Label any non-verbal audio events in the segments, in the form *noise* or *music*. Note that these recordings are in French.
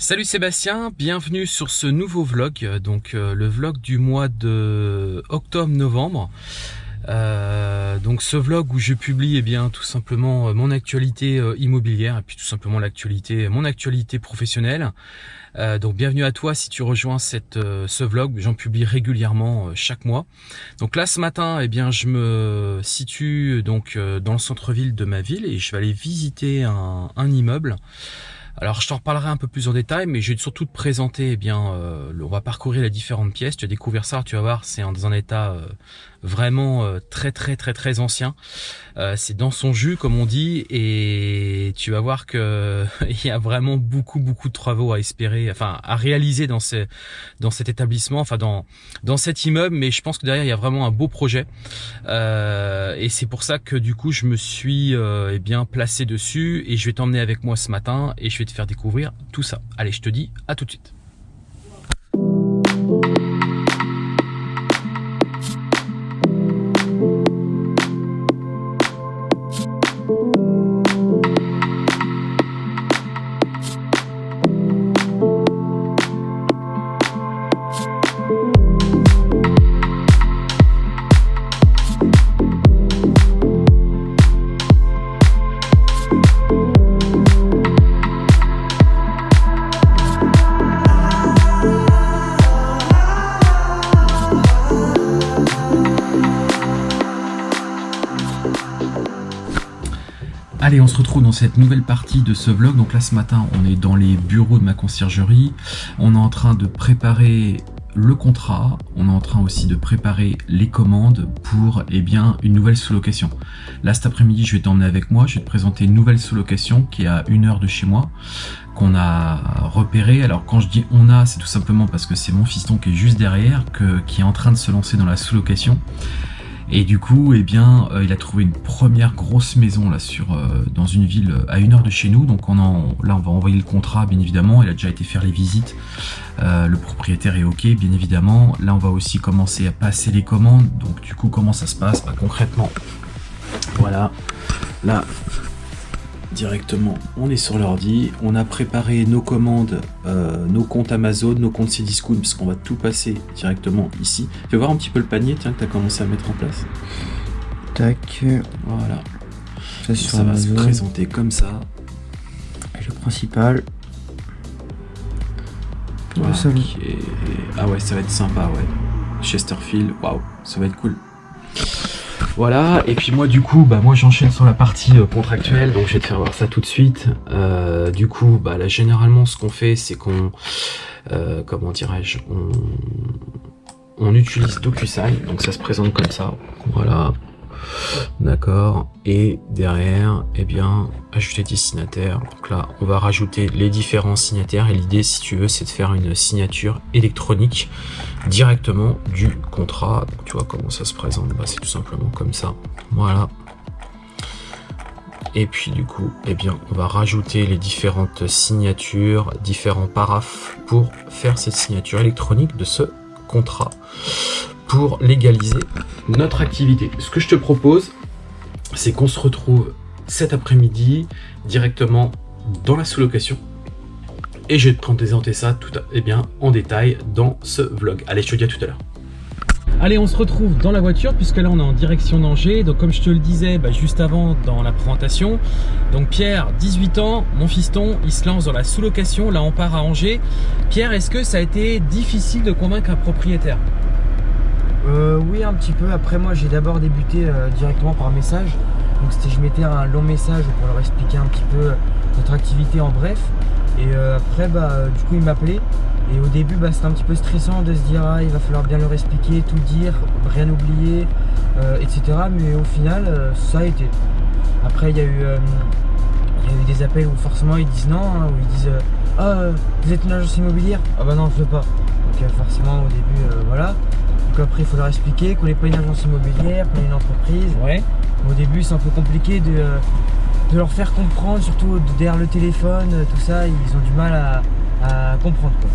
Salut Sébastien, bienvenue sur ce nouveau vlog, donc euh, le vlog du mois de octobre-novembre. Euh, donc ce vlog où je publie eh bien tout simplement euh, mon actualité immobilière et puis tout simplement l'actualité, mon actualité professionnelle. Donc bienvenue à toi si tu rejoins cette, ce vlog, j'en publie régulièrement chaque mois. Donc là ce matin, eh bien je me situe donc dans le centre-ville de ma ville et je vais aller visiter un, un immeuble. Alors je t'en reparlerai un peu plus en détail, mais je vais surtout te présenter, eh bien, euh, on va parcourir les différentes pièces, tu vas découvrir ça, tu vas voir, c'est dans un état euh, vraiment euh, très très très très ancien. Euh, c'est dans son jus comme on dit, et tu vas voir que *laughs* il y a vraiment beaucoup beaucoup de travaux à espérer, enfin à réaliser dans ces dans cet établissement, enfin dans dans cet immeuble, mais je pense que derrière il y a vraiment un beau projet, et c'est pour ça que du coup je me suis eh bien placé dessus, et je vais t'emmener avec moi ce matin, et je vais te faire découvrir tout ça. Allez, je te dis à tout de suite. Allez, on se retrouve dans cette nouvelle partie de ce vlog. Donc là, ce matin, on est dans les bureaux de ma conciergerie. On est en train de préparer le contrat. On est en train aussi de préparer les commandes pour eh bien, une nouvelle sous-location. Là, cet après-midi, je vais t'emmener avec moi. Je vais te présenter une nouvelle sous-location qui est à une heure de chez moi qu'on a repéré. Alors quand je dis on a, c'est tout simplement parce que c'est mon fiston qui est juste derrière, qui est en train de se lancer dans la sous-location. Et du coup, eh bien, euh, il a trouvé une première grosse maison là sur euh, dans une ville euh, à une heure de chez nous. Donc on en, là, on va envoyer le contrat, bien évidemment. Il a déjà été faire les visites. Le propriétaire est ok, bien évidemment. Là, on va aussi commencer à passer les commandes. Donc du coup, comment ça se passe? Bah, concrètement Voilà. Là, directement, on est sur l'ordi, on a préparé nos commandes, euh, nos comptes Amazon, nos comptes Cdiscount, parce qu'on va tout passer directement ici. Tu vas voir un petit peu le panier, tiens, que tu as commencé à mettre en place. Tac. Voilà. Ça, sur ça va se présenter comme ça. Et le principal. Pour le Ah ouais, ça va être sympa, ouais. Chesterfield, waouh, ça va être cool. Voilà, et puis moi du coup, bah moi j'enchaîne sur la partie euh, contractuelle, donc je vais te faire voir ça tout de suite. Euh, du coup, bah là généralement ce qu'on fait, c'est qu'on, euh, comment dirais-je, on, on utilise DocuSign, donc ça se présente comme ça. Voilà, d'accord. Et derrière, eh bien, ajouter destinataire. Donc là, on va rajouter les différents signataires, et l'idée, si tu veux, c'est de faire une signature électronique directement du contrat. Donc, tu vois comment ça se présente bah, C'est tout simplement comme ça. Voilà. Et puis du coup, eh bien, on va rajouter les différentes signatures, différents paraphes pour faire cette signature électronique de ce contrat pour légaliser notre activité. Ce que je te propose, c'est qu'on se retrouve cet après-midi directement dans la sous-location et je vais te présenter ça tout à- eh bien, en détail dans ce vlog. Allez, je te dis à tout à l'heure. Allez, on se retrouve dans la voiture puisque là on est en direction d'Angers. Donc comme je te le disais bah, juste avant dans la présentation, donc Pierre, 18 ans, mon fiston, il se lance dans la sous-location. Là on part à Angers. Pierre, est-ce que ça a été difficile de convaincre un propriétaire? Euh, oui, un petit peu. Après, moi, j'ai d'abord débuté euh, directement par message. Donc, c'était je mettais un long message pour leur expliquer un petit peu notre activité en bref. Et euh, après, bah, euh, du coup, il m'appelait. Et au début, bah, c'était un petit peu stressant de se dire, ah, il va falloir bien leur expliquer, tout dire, rien oublier, euh, etc. Mais au final, euh, ça a été. Après, il y a eu. euh, des appels où forcément ils disent non, hein, où ils disent euh, Ah, euh, vous êtes une agence immobilière? Ah bah non, je veux pas. Donc euh, forcément au début, euh, voilà. Donc après, il faut leur expliquer qu'on n'est pas une agence immobilière, qu'on est une entreprise. Ouais. Au début, c'est un peu compliqué de, de leur faire comprendre, surtout de- derrière le téléphone, tout ça, ils ont du mal à, à comprendre. Quoi.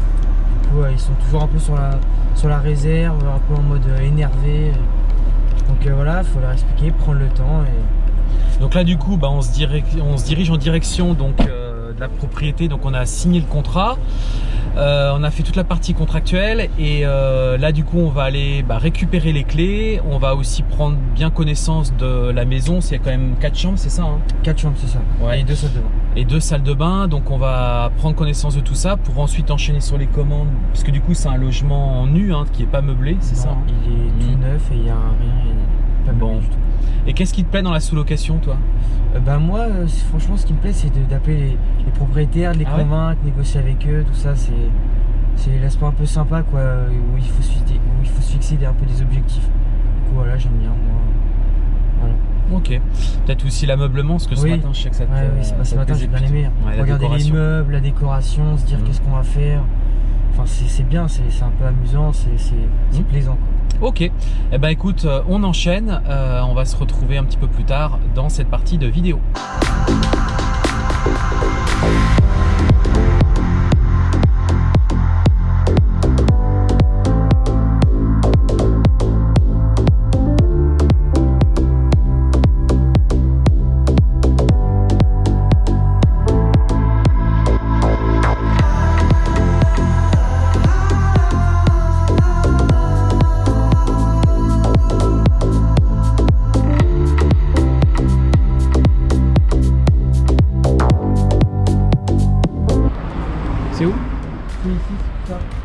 Du coup, ils sont toujours un peu sur la, sur la réserve, un peu en mode euh, énervé. Donc euh, voilà, il faut leur expliquer, prendre le temps. Et... Donc là du coup, bah, on, se dirige, on se dirige en direction donc, euh, de la propriété, donc on a signé le contrat. Euh, on a fait toute la partie contractuelle et euh, là du coup on va aller bah, récupérer les clés. On va aussi prendre bien connaissance de la maison. C'est quand même quatre chambres, c'est ça hein? 4 chambres, c'est ça. Ouais. Et deux salles de bain. Et deux salles de bain. Donc on va prendre connaissance de tout ça pour ensuite enchaîner sur les commandes. Parce que du coup c'est un logement nu hein, qui est pas meublé, c'est ça? Il est tout Mm. neuf et il y a rien. Pas Bon. bon. du tout. Et qu'est-ce qui te plaît dans la sous-location toi? Euh, bah moi, euh, franchement, ce qui me plaît, c'est d'appeler les, les propriétaires, de les Ah ouais? convaincre, négocier avec eux, tout ça. C'est l'aspect un peu sympa, quoi, euh, où il faut se fixer, où il faut se fixer un peu des objectifs. Du coup, voilà, j'aime bien. Moi. Voilà. Ok. Peut-être aussi l'ameublement, parce que ce Oui. matin je sais que ça te Ouais, oui, c'est pas ça ce te matin, j'ai bien aimé. Ouais, Regarder les meubles, la décoration, se dire Mhm. qu'est-ce qu'on va faire. Enfin, c'est bien, c'est un peu amusant, c'est Mhm. plaisant. Quoi. Ok, eh ben écoute, euh, on enchaîne, Euh, on va se retrouver un petit peu plus tard dans cette partie de vidéo.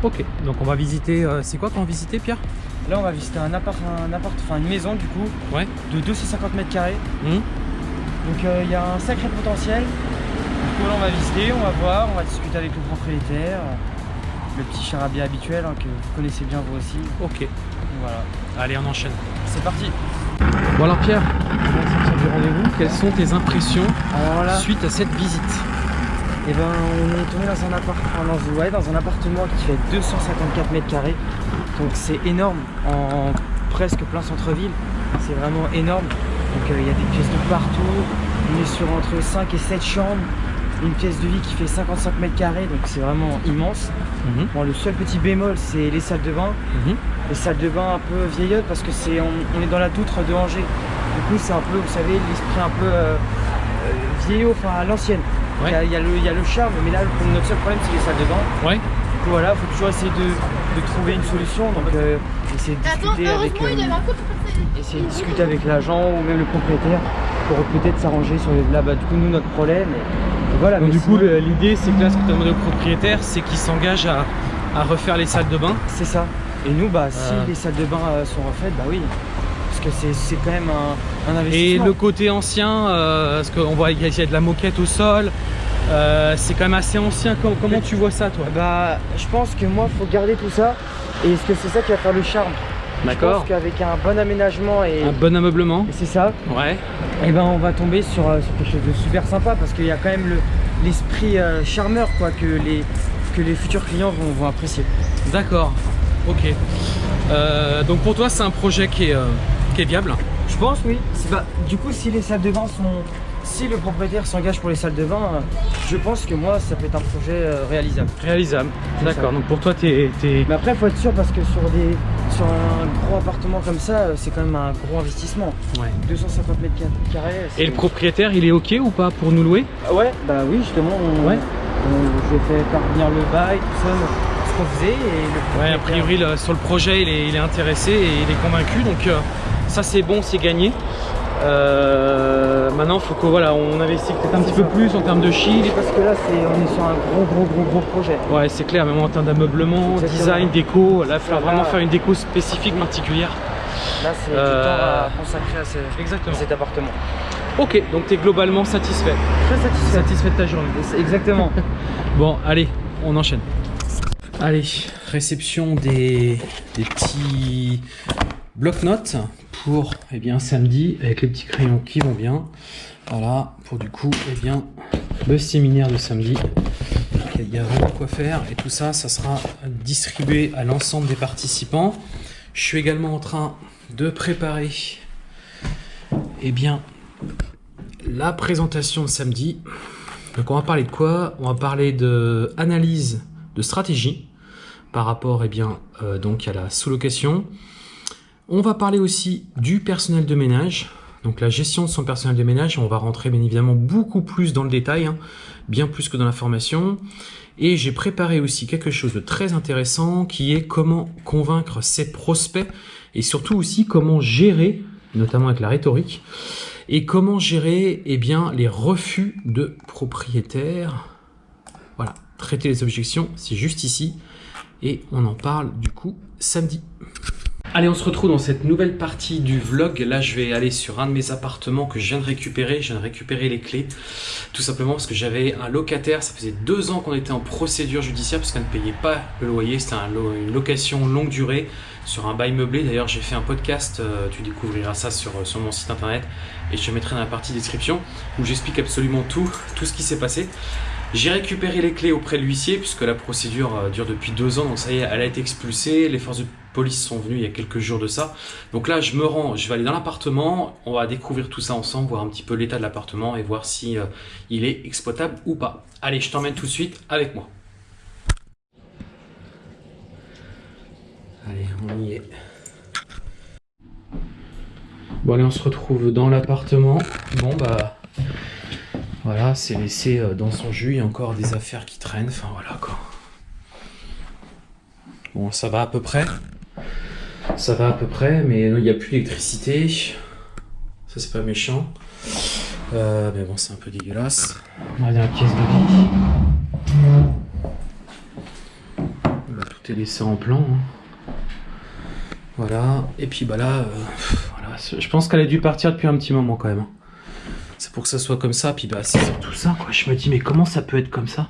Ok, donc on va visiter, euh, c'est quoi qu'on va visiter Pierre? Là, on va visiter un appart, un appart, enfin une maison du coup, Ouais. de 250 mètres carrés. Hum Donc euh, il y a un sacré potentiel. Du coup là on va visiter, on va voir, on va discuter avec le propriétaire. Le petit charabia habituel hein, que vous connaissez bien vous aussi. Ok, Voilà, allez on enchaîne. c'est parti. Bon alors Pierre, on va sortir du rendez-vous? Quelles sont tes impressions? Alors là, suite à cette visite eh ben, on est tombé dans un, appart, dans, ouais, dans un appartement qui fait 254 mètres carrés. Donc c'est énorme en presque plein centre-ville. C'est vraiment énorme. Donc euh, il y a des pièces de partout. On est sur entre 5 et 7 chambres. Une pièce de vie qui fait 55 mètres carrés, donc c'est vraiment immense. Mhm, Bon, le seul petit bémol, c'est les salles de bain. mhm. Les salles de bain un peu vieillottes parce que c'est on, on est dans la doutre de Angers. Du coup, c'est un peu, vous savez, l'esprit un peu euh, euh, vieillot, enfin à l'ancienne. Il Ouais. y a- il y, a le- il y a le charme, mais là, notre seul problème, c'est les salles de bain. Ouais, Du coup, voilà, faut toujours essayer de, de trouver une solution. Donc, euh, essayer de Attends, discuter avec, euh, essayer de discuter avec l'agent ou même le propriétaire pour peut-être s'arranger sur les, là, bah, du coup, nous, notre problème. Et, et voilà. donc mais du coup l'idée c'est que là ce que tu as demandé au propriétaire c'est qu'il s'engage à, à refaire les salles de bain. c'est ça. Et nous, bah, si Euh. les salles de bain euh, sont refaites, bah oui. Parce que c'est- quand même un, un Et investissement. le côté ancien, euh, parce qu'on voit qu'il y a de la moquette au sol, euh, c'est quand même assez ancien. Com- Comment tu vois ça toi? Bah, je pense que moi, faut garder tout ça. Et est-ce que c'est ça qui va faire le charme? Je pense qu'avec un bon aménagement et, Un bon ameublement. et c'est ça, Ouais. et ben on va tomber sur, euh, sur quelque chose de super sympa parce qu'il y a quand même le- l'esprit euh, charmeur quoi que les que les futurs clients vont, vont apprécier. D'accord. Ok. Euh, donc pour toi c'est un projet qui est, euh, qui est viable. Je pense oui. Bah, du coup, si les salles de bain sont, si le propriétaire s'engage pour les salles de bain, euh, je pense que moi ça peut être un projet euh, réalisable. Réalisable. D'accord. Donc pour toi t'es es... Mais après, faut être sûr parce que sur des sur un gros appartement comme ça, euh, c'est quand même un gros investissement. Ouais. 250 mètres carrés. Et le propriétaire il est ok ou pas pour nous louer? Ah Ouais, bah oui, justement, on, Ouais. on- je vais faire parvenir le bail, tout ça, ce qu'on faisait. Et le Ouais, a priori sur le projet il est, il est intéressé et il est convaincu donc euh, ça c'est bon, c'est gagné. Euh, maintenant faut que voilà, on peut-être un petit peu plus en termes de chiffres. Parce que là, on est sur un gros, gros, gros, gros projet. Ouais, c'est clair, même en termes d'ameublement, design, déco, là il faut vraiment faire une déco spécifique, particulière. Là, c'est Euh, du temps à consacrer à, ce- Exactement. à cet appartement. Ok, donc tu es globalement satisfait. Très satisfait. Satisfait de ta journée. Exactement. *laughs* Bon, allez, on enchaîne. Allez, réception des, des petits bloc-notes pour eh bien, samedi avec les petits crayons qui vont bien. Voilà, pour du coup, eh bien, le séminaire de samedi. Il y a vraiment quoi faire et tout ça, ça sera distribué à l'ensemble des participants. Je suis également en train de préparer eh bien, la présentation de samedi. Donc on va parler de quoi? On va parler de de stratégie par rapport eh bien, euh, donc à la sous-location. On va parler aussi du personnel de ménage, Donc la gestion de son personnel de ménage, on va rentrer bien évidemment beaucoup plus dans le détail, hein, bien plus que dans la formation. Et j'ai préparé aussi quelque chose de très intéressant qui est comment convaincre ses prospects et surtout aussi comment gérer, notamment avec la rhétorique, et comment gérer eh bien, les refus de propriétaires. Voilà, traiter les objections, c'est juste ici. Et on en parle du coup samedi. Allez, on se retrouve dans cette nouvelle partie du vlog. Là, je vais aller sur un de mes appartements que je viens de récupérer. Je viens de récupérer les clés. Tout simplement parce que j'avais un locataire. Ça faisait deux ans qu'on était en procédure judiciaire parce qu'on ne payait pas le loyer. C'était une location longue durée sur un bail meublé. D'ailleurs, j'ai fait un podcast. Euh, tu découvriras ça sur, euh, sur mon site internet. Et je te mettrai dans la partie description où j'explique absolument tout, tout ce qui s'est passé. J'ai récupéré les clés auprès de l'huissier puisque la procédure euh, dure depuis deux ans, donc ça y est, elle a été expulsée. Les forces de sont venues il y a quelques jours de ça. Donc là, je me rends, je vais aller dans l'appartement, on va découvrir tout ça ensemble, voir un petit peu l'état de l'appartement et voir si euh, il est exploitable ou pas. Allez, je t'emmène tout de suite avec moi. Allez, on y est. Bon allez, on se retrouve dans l'appartement. Bon bah voilà, c'est laissé euh, dans son jus, il y a encore des affaires qui traînent, enfin voilà quoi. Bon, ça va à peu près? Ça va à peu près, mais il n'y a plus d'électricité. Ça c'est pas méchant. Euh, mais bon, c'est un peu dégueulasse. On va dans la pièce de vie. Tout est laissé en plan. Hein. Voilà, et puis bah là, euh, voilà. je pense qu'elle a dû partir depuis un petit moment quand même. Hein. C'est pour que ça soit comme ça, puis bah c'est tout ça quoi. Je me dis mais comment ça peut être comme ça?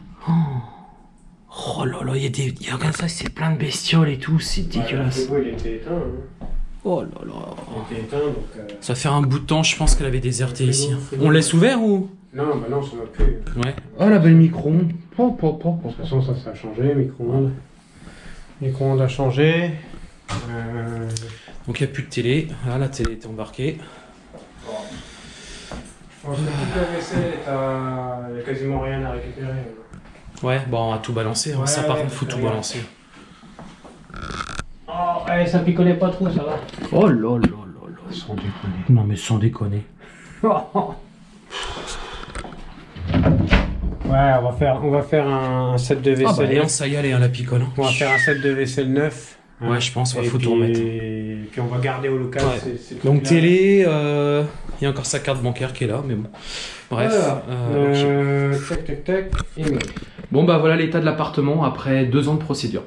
Oh. oh, là là, il y a des. Y a, regarde ça, c'est plein de bestioles et tout, c'est dégueulasse. il était éteint. Hein. Oh là là. Il était éteint donc. Euh... Ça fait un bout de temps, je pense qu'elle avait déserté ici. Hein. On laisse ouvert ou? Non, bah non, ça va plus. Ouais. Oh la belle micro-ondes. De toute façon, ça, ça a changé, micro-ondes. Micro-ondes a changé. Euh... Donc il n'y a plus de télé. Là, la télé est embarquée. Je pense que toute la vaisselle, il n'y a quasiment rien à récupérer. Ouais, bon, on va tout balancer. Hein. ça, par contre, faut tout balancer. Oh, eh, ça picolait pas trop, ça va. Oh là là là là. Sans déconner. Non, mais sans déconner. *laughs* ouais, on va faire, on va faire un set de vaisselle. Ah bah, ça y est, hein, la picole. Hein. On va faire un set de vaisselle neuf. Ouais, je pense, il faut tout remettre. Et puis on va garder au local. Donc télé, euh, il y a encore sa carte bancaire qui est là, mais bon. Bref. Euh, tac, tac, tac. Et bon bah voilà l'état de l'appartement après deux ans de procédure.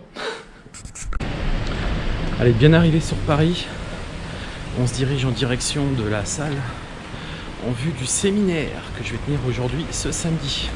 Allez, bien arrivé sur Paris, on se dirige en direction de la salle en vue du séminaire que je vais tenir aujourd'hui ce samedi.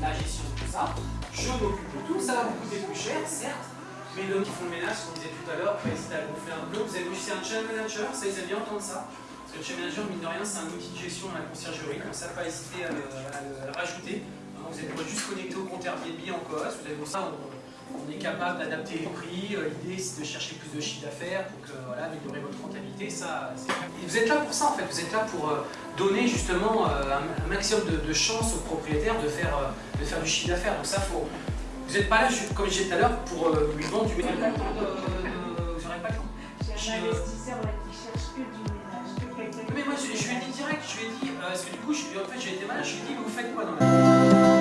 La gestion de tout ça. Je m'occupe de tout, ça va vous coûter plus cher, certes, mais les qui font le ménage, comme on disait tout à l'heure, vous hésiter à gonfler un peu. Vous avez aussi un channel manager, ça ils aiment bien entendre ça. Parce que le channel manager, mine de rien, c'est un outil de gestion à la conciergerie, donc ça, pas hésiter à le, rajouter. vous êtes juste connecté au compte Airbnb en cos, vous avez ça, on, est capable d'adapter les prix. Euh, l'idée, c'est de chercher plus de chiffre d'affaires, donc euh, voilà, améliorer votre rentabilité. Ça, vous êtes là pour ça, en fait. Vous êtes là pour euh, donner justement un, maximum de, de chance aux propriétaires de faire de faire du chiffre d'affaires. Donc ça, faut... Vous n'êtes pas là, comme je disais tout à l'heure, pour euh, lui vendre du ménage. Vous n'aurez pas le temps. J'ai un investisseur qui cherche que du ménage. Mais moi, je, lui ai dit direct, je lui ai dit, euh, parce que du coup, je, en fait, j'ai été malade, je lui ai dit, mais vous faites quoi dans la